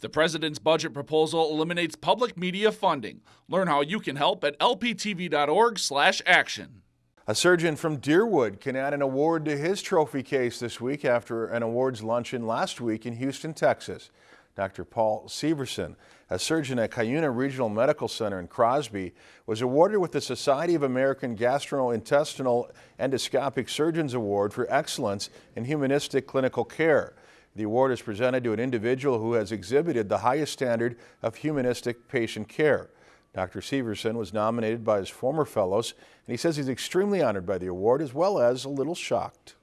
The president's budget proposal eliminates public media funding. Learn how you can help at lptv.org/action. A surgeon from Deerwood can add an award to his trophy case this week after an awards luncheon last week in Houston, Texas. Dr. Paul Severson, a surgeon at Cuyuna Regional Medical Center in Crosby, was awarded with the Society of American Gastrointestinal Endoscopic Surgeons Award for Excellence in Humanistic Clinical Care. The award is presented to an individual who has exhibited the highest standard of humanistic patient care. Dr. Severson was nominated by his former fellows, and he says he's extremely honored by the award as well as a little shocked.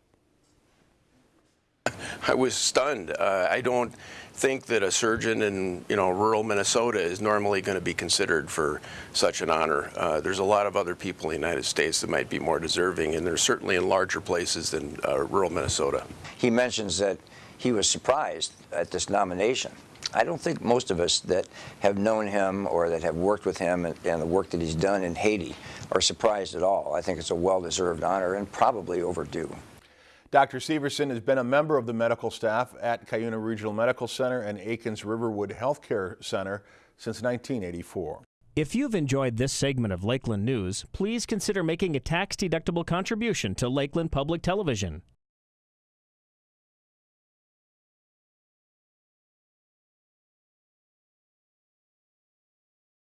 I was stunned. Uh, I don't think that a surgeon in you know rural Minnesota is normally going to be considered for such an honor. Uh, there's a lot of other people in the United States that might be more deserving, and they're certainly in larger places than uh, rural Minnesota. He mentions that he was surprised at this nomination. I don't think most of us that have known him or that have worked with him and, and the work that he's done in Haiti are surprised at all. I think it's a well-deserved honor and probably overdue. Dr. Severson has been a member of the medical staff at Cuyuna Regional Medical Center and Aitkin's Riverwood Healthcare Center since 1984. If you've enjoyed this segment of Lakeland News, please consider making a tax-deductible contribution to Lakeland Public Television.